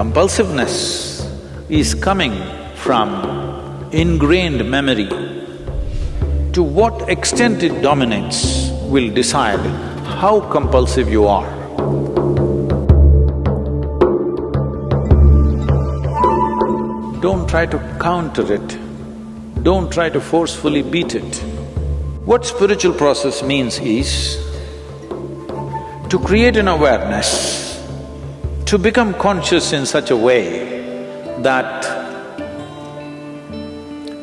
Compulsiveness is coming from ingrained memory. To what extent it dominates will decide how compulsive you are. Don't try to counter it, don't try to forcefully beat it. What spiritual process means is to create an awareness, to become conscious in such a way that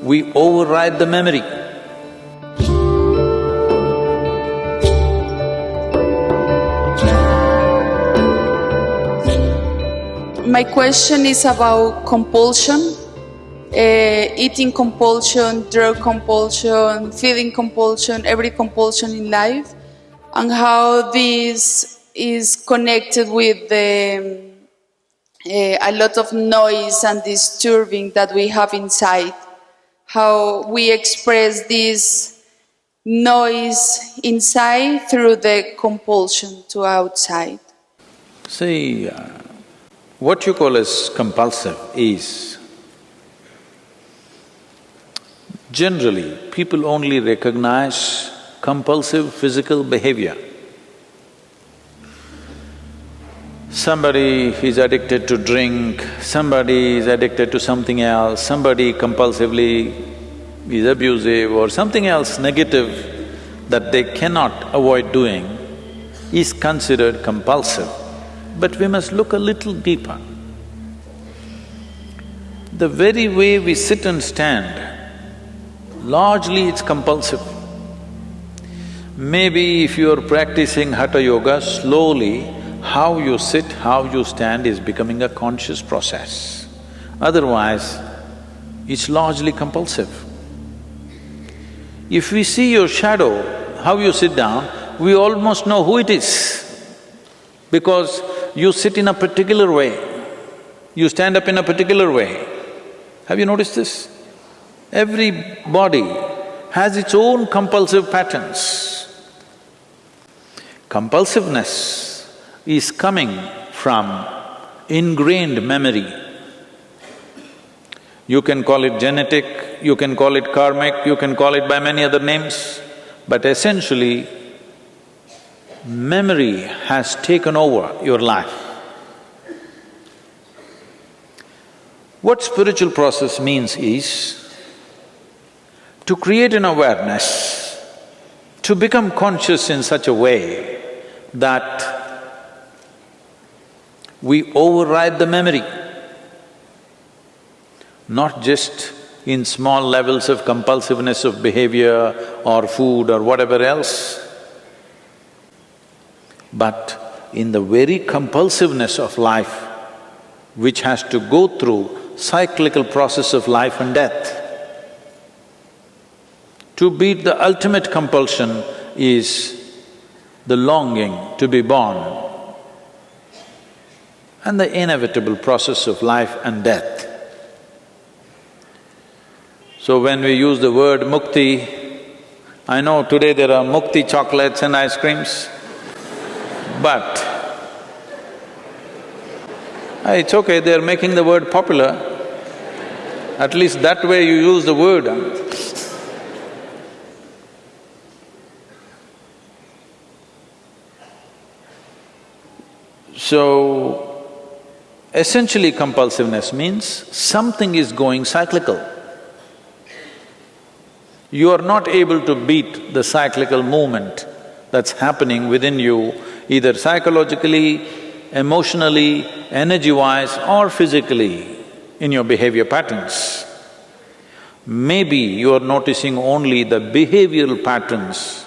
we override the memory. My question is about compulsion, uh, eating compulsion, drug compulsion, feeding compulsion, every compulsion in life, and how this is connected with the, uh, a lot of noise and disturbing that we have inside. How we express this noise inside through the compulsion to outside. See, uh, what you call as compulsive is generally people only recognize compulsive physical behavior. Somebody is addicted to drink, somebody is addicted to something else, somebody compulsively is abusive or something else negative that they cannot avoid doing is considered compulsive. But we must look a little deeper. The very way we sit and stand, largely it's compulsive. Maybe if you are practicing Hatha Yoga, slowly how you sit, how you stand is becoming a conscious process. Otherwise, it's largely compulsive. If we see your shadow, how you sit down, we almost know who it is because you sit in a particular way, you stand up in a particular way. Have you noticed this? Every body has its own compulsive patterns. Compulsiveness is coming from ingrained memory. You can call it genetic, you can call it karmic, you can call it by many other names, but essentially, memory has taken over your life. What spiritual process means is to create an awareness, to become conscious in such a way that we override the memory, not just in small levels of compulsiveness of behavior or food or whatever else, but in the very compulsiveness of life, which has to go through cyclical process of life and death. To beat the ultimate compulsion is the longing to be born and the inevitable process of life and death. So when we use the word mukti, I know today there are mukti chocolates and ice creams, but ah, it's okay, they're making the word popular. At least that way you use the word. So, essentially compulsiveness means something is going cyclical. You are not able to beat the cyclical movement that's happening within you, either psychologically, emotionally, energy-wise or physically in your behavior patterns. Maybe you are noticing only the behavioral patterns,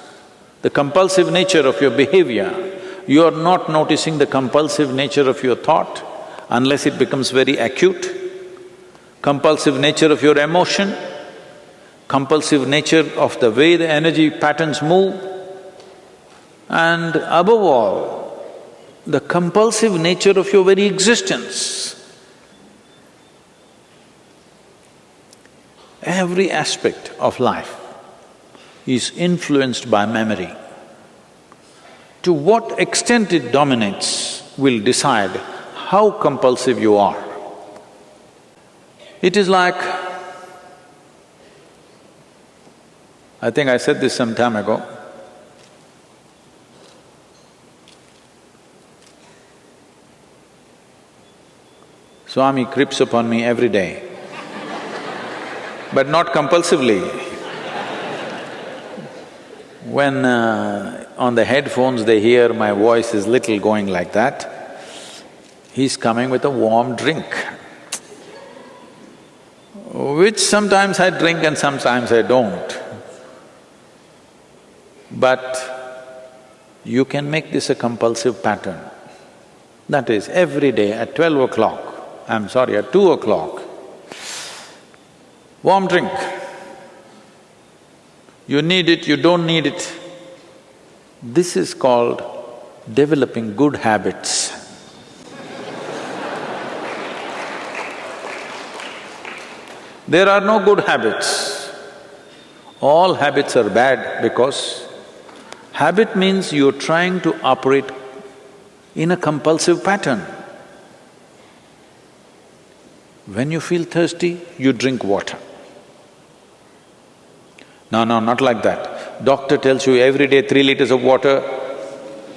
the compulsive nature of your behavior. You are not noticing the compulsive nature of your thought unless it becomes very acute. Compulsive nature of your emotion, compulsive nature of the way the energy patterns move, and above all, the compulsive nature of your very existence. Every aspect of life is influenced by memory. To what extent it dominates will decide how compulsive you are. It is like, I think I said this some time ago, Swami creeps upon me every day, but not compulsively. When uh, on the headphones they hear my voice is little going like that, he's coming with a warm drink, which sometimes I drink and sometimes I don't. But you can make this a compulsive pattern. That is, every day at twelve o'clock, I'm sorry, at two o'clock, warm drink. You need it, you don't need it. This is called developing good habits. There are no good habits. All habits are bad because habit means you're trying to operate in a compulsive pattern. When you feel thirsty, you drink water. No, no, not like that. Doctor tells you every day three liters of water,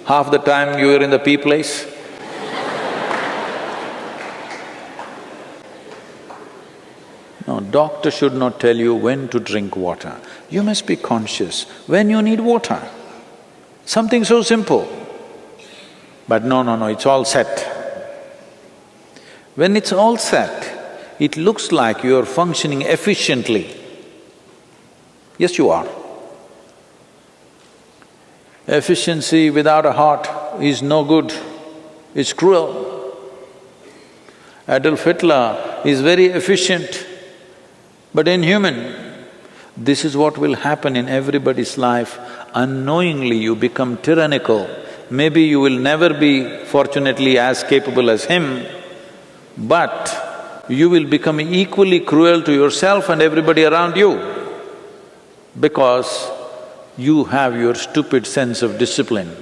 half the time you are in the pee place. no, doctor should not tell you when to drink water. You must be conscious when you need water. Something so simple. But no, no, no, it's all set. When it's all set, it looks like you're functioning efficiently. Yes, you are. Efficiency without a heart is no good, it's cruel. Adolf Hitler is very efficient, but inhuman. This is what will happen in everybody's life. Unknowingly you become tyrannical. Maybe you will never be fortunately as capable as him, but you will become equally cruel to yourself and everybody around you because you have your stupid sense of discipline.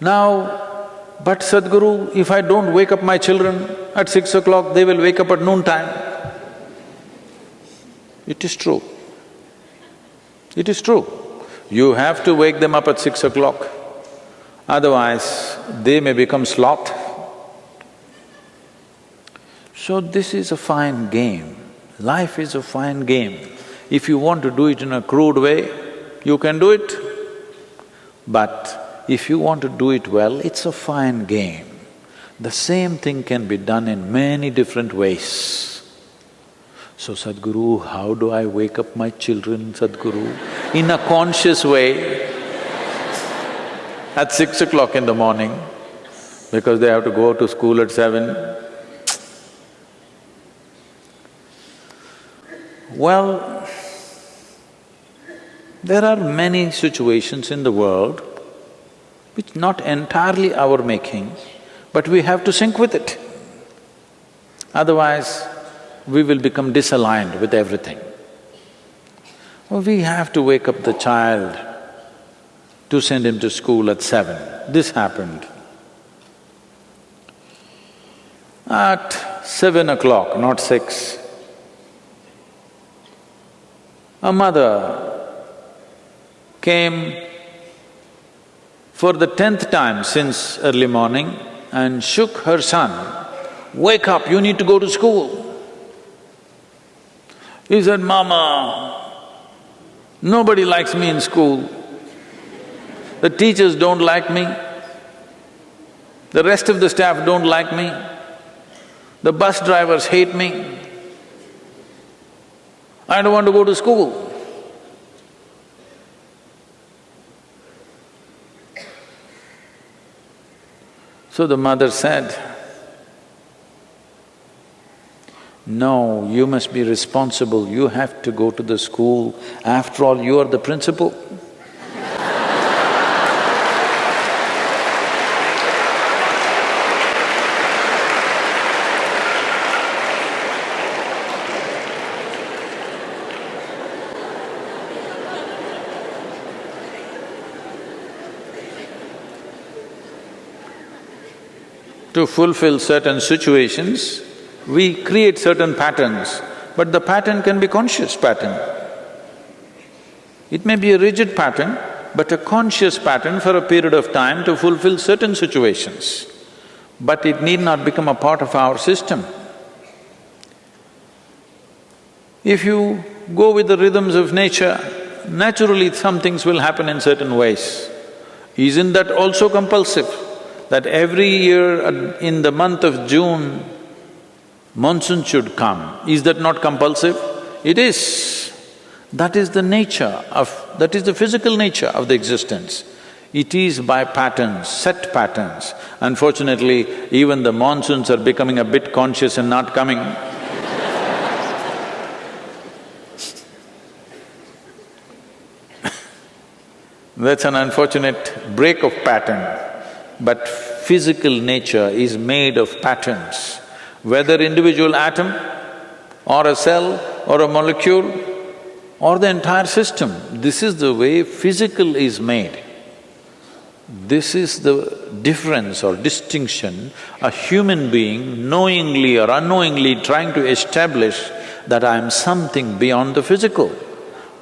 Now, but Sadhguru, if I don't wake up my children at six o'clock, they will wake up at noontime. It is true. It is true. You have to wake them up at six o'clock, otherwise they may become sloth. So this is a fine game. Life is a fine game. If you want to do it in a crude way, you can do it. But if you want to do it well, it's a fine game. The same thing can be done in many different ways. So Sadhguru, how do I wake up my children, Sadhguru? In a conscious way, at six o'clock in the morning, because they have to go to school at seven, Well, there are many situations in the world which not entirely our making, but we have to sync with it. Otherwise, we will become disaligned with everything. We have to wake up the child to send him to school at seven. This happened. At seven o'clock, not six, a mother came for the tenth time since early morning and shook her son, wake up, you need to go to school. He said, Mama, nobody likes me in school. The teachers don't like me. The rest of the staff don't like me. The bus drivers hate me. I don't want to go to school. So the mother said, no, you must be responsible, you have to go to the school, after all you are the principal. To fulfill certain situations, we create certain patterns, but the pattern can be conscious pattern. It may be a rigid pattern, but a conscious pattern for a period of time to fulfill certain situations. But it need not become a part of our system. If you go with the rhythms of nature, naturally some things will happen in certain ways. Isn't that also compulsive? That every year in the month of June, monsoon should come. Is that not compulsive? It is. That is the nature of… that is the physical nature of the existence. It is by patterns, set patterns. Unfortunately, even the monsoons are becoming a bit conscious and not coming. That's an unfortunate break of pattern. But physical nature is made of patterns. Whether individual atom or a cell or a molecule or the entire system, this is the way physical is made. This is the difference or distinction a human being knowingly or unknowingly trying to establish that I am something beyond the physical.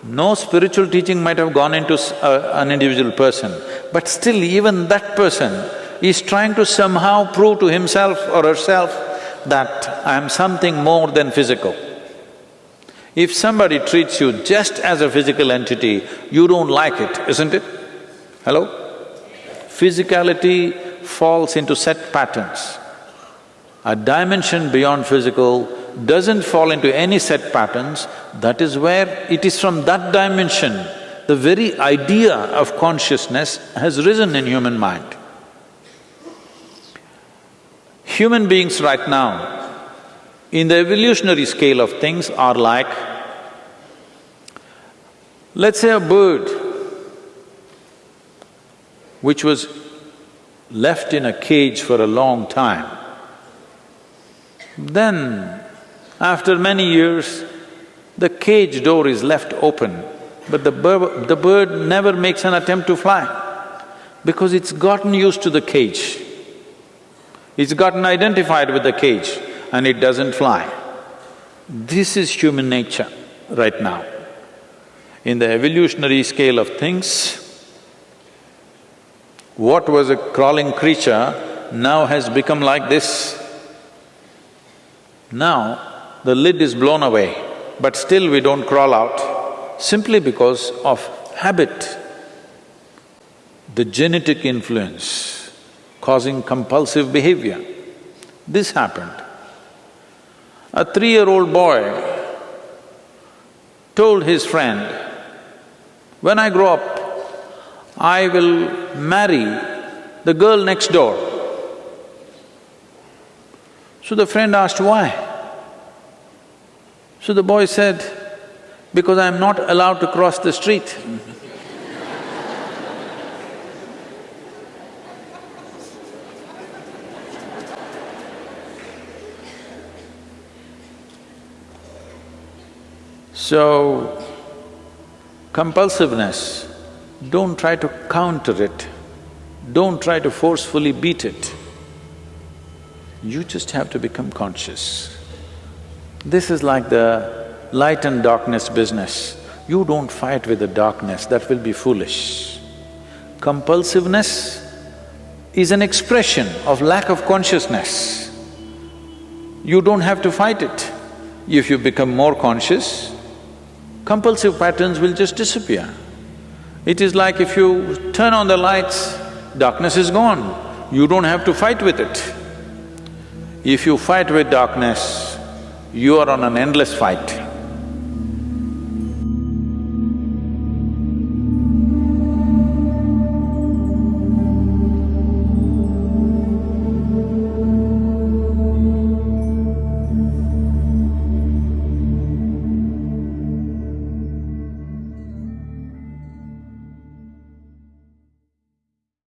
No spiritual teaching might have gone into uh, an individual person, but still even that person is trying to somehow prove to himself or herself that I am something more than physical. If somebody treats you just as a physical entity, you don't like it, isn't it? Hello? Physicality falls into set patterns. A dimension beyond physical doesn't fall into any set patterns, that is where it is from that dimension the very idea of consciousness has risen in human mind. Human beings right now, in the evolutionary scale of things are like, let's say a bird which was left in a cage for a long time, then after many years, the cage door is left open, but the, bird, the bird never makes an attempt to fly because it's gotten used to the cage. It's gotten identified with the cage and it doesn't fly. This is human nature right now. In the evolutionary scale of things, what was a crawling creature now has become like this. Now, the lid is blown away, but still we don't crawl out simply because of habit. The genetic influence causing compulsive behavior. This happened. A three-year-old boy told his friend, when I grow up, I will marry the girl next door. So the friend asked, why? So the boy said, because I'm not allowed to cross the street. So, compulsiveness, don't try to counter it, don't try to forcefully beat it. You just have to become conscious. This is like the light and darkness business. You don't fight with the darkness, that will be foolish. Compulsiveness is an expression of lack of consciousness. You don't have to fight it. If you become more conscious, compulsive patterns will just disappear. It is like if you turn on the lights, darkness is gone. You don't have to fight with it. If you fight with darkness, you are on an endless fight.